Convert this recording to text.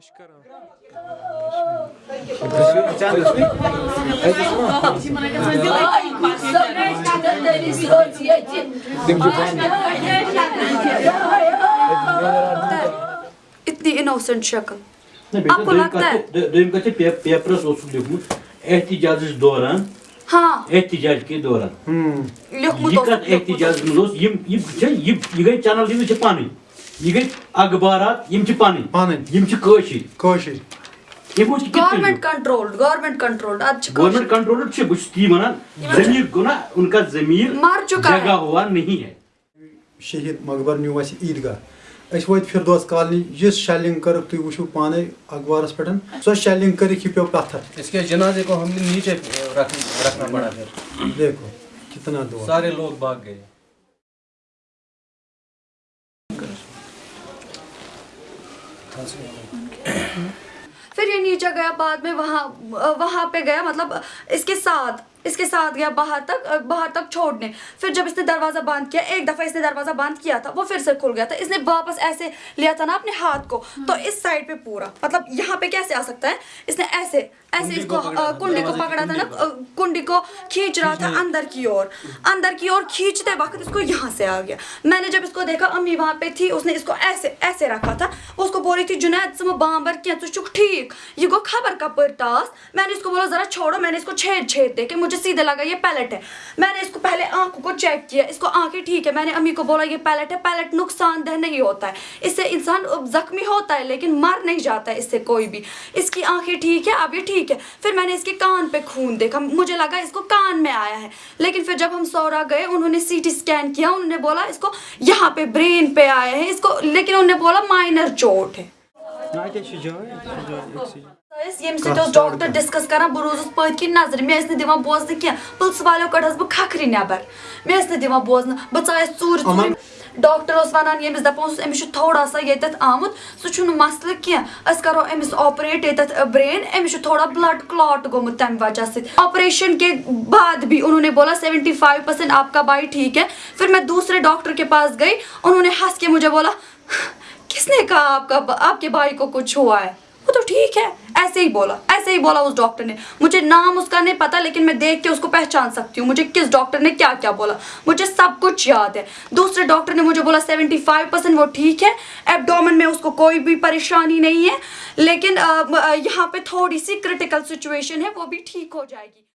تشكرها اتنی انوسنٹ شکل آپ کو لگتا ہے پیپرس اوسک لکھمت احتجاج دوران احتجاج کے دوران یہ کت احتجاج مز یہ گئی چینل دِنس پانے یہ اخبارات یم پن پن یم کشر گورنمنٹ کنٹرولڈ گورنمنٹ کنٹرولڈ اد گورنمنٹ کنٹرولڈ چھ بس تی ونان ضمیر کو ان کا ضمیر مر چکا جگہ ہوا نہیں ہے شہید مغبر نیو اس عیدگاہ اس وت فردوس کالنی جس شیلنگ کر تو وچھو پانے اخبارس پٹن سو شیلنگ کر کی پیو پتھر اس کے جنازے کو ہم نے نیچے رکھنا پڑا پھر دیکھو کتنا دعا سارے لوگ بھاگ گئے پھر یہ نیچے گیا بعد میں وہاں وہاں پہ گیا مطلب اس کے ساتھ اس کے ساتھ گیا باہر تک باہر تک چھوڑنے۔ پھر جب اس نے دروازہ بند کیا ایک دفعہ اس نے دروازہ بند کیا تھا وہ پھر سے کھل گیا تھا۔ اس نے واپس ایسے لیا تھا نا اپنے ہاتھ کو۔ ہاں۔ تو اس سائڈ پہ پورا۔ مطلب یہاں پہ کیسے آ سکتا ہے؟ اس نے ایسے ایسے اس کو کنڈی کو پکڑا تھا نا۔ کنڈی کو۔ کھینچ رہا تھا ہاں۔ اندر کی اور۔ اندر کی اور کھینچتے وقت اس کو یہاں سے آ گیا۔ میں نے جب اس کو دیکھا امی وہاں پہ تھی اس نے اس کو ایسے ایسے رکھا تھا۔ اس کو بول رہی تھی جنید سم بامبر کیا تو چک ٹھیک۔ یہ گو خبر کا پرتاس۔ میں نے اس کو بولا ذرا چھوڑو میں نے اس کو چھید چھید دے کے مجھے مجھے سیدھے لگا، یہ پیلٹ ہے۔ میں نے اس کو پہلے آنکھوں کو چیک کیا، اس کو آنکھیں ٹھیک ہے، میں نے امی کو بولا یہ پیلٹ ہے پیلٹ نقصان دہ نہیں ہوتا ہے۔ اس سے انسان زخمی ہوتا ہے، لیکن مر نہیں جاتا ہے اس سے کوئی بھی۔ اس کی آنکھیں ٹھیک ہے، اب یہ ٹھیک ہے۔ پھر میں نے اس کے کان پہ خون دیکھا، مجھے لگا اس کو کان میں آیا ہے۔ لیکن پھر جب ہم سورا گئے، انہوں نے سی ٹی اسکین کیا، انہوں نے بولا اس کو یہاں پہ برین پہ آیا ہے۔ اس کو، لیکن انہوں نے بولا مائنر چوٹ ہے۔ ٲسۍ ڈاکٹر ڈِسکَس کران بہٕ روٗزٕس پٔتۍ کِنۍ نظرِ مےٚ ٲسۍ نہٕ دِوان بوزنہٕ کینٛہہ۔ پٕلسہٕ والیو کٔڑٕس بہٕ کھکھرِ نٮ۪بر۔ مےٚ ڈاکٹر اوس وَنان ییٚمِس دَپان تھوڑا سا ییٚتٮ۪تھ آمت سُہ چھُنہٕ مسلہٕ کینٛہہ۔ أسۍ کَرو أمِس آپریٹ ییٚتٮ۪تھ برٛین أمِس تھوڑا بلڈ کلاٹ گومت تَمہِ وجہ سۭتۍ۔ آپریشن کے بعد بھی انہوں نے بولا سیونٹی فائیو پرسینٹ آپ کا بائی ٹھیک ہے۔ پھر میں دوسرے ڈاکٹر کے پاس گئی انہوں نے ہنس کے مجھے بولا کس نے کہا آپ کا آپ کے بائی کو کچھ ہوا ہے؟ وہ تو ٹھیک ہے، ایسے ہی بولا، ایسے ہی بولا اس ڈاکٹر نے۔ مجھے نام اس کا نہیں پتا، لیکن میں دیکھ کے اس کو پہچان سکتی ہوں۔ مجھے کس ڈاکٹر نے کیا کیا بولا؟ مجھے سب کچھ یاد ہے۔ دوسرے ڈاکٹر نے مجھے بولا سیونٹی فائیو پرسینٹ وہ ٹھیک ہے۔ ایبڈومن میں اس کو کوئی بھی پریشانی نہیں ہے، لیکن یہاں پہ تھوڑی سی کرٹیکل سچویشن ہے، وہ بھی ٹھیک ہو جائے گی۔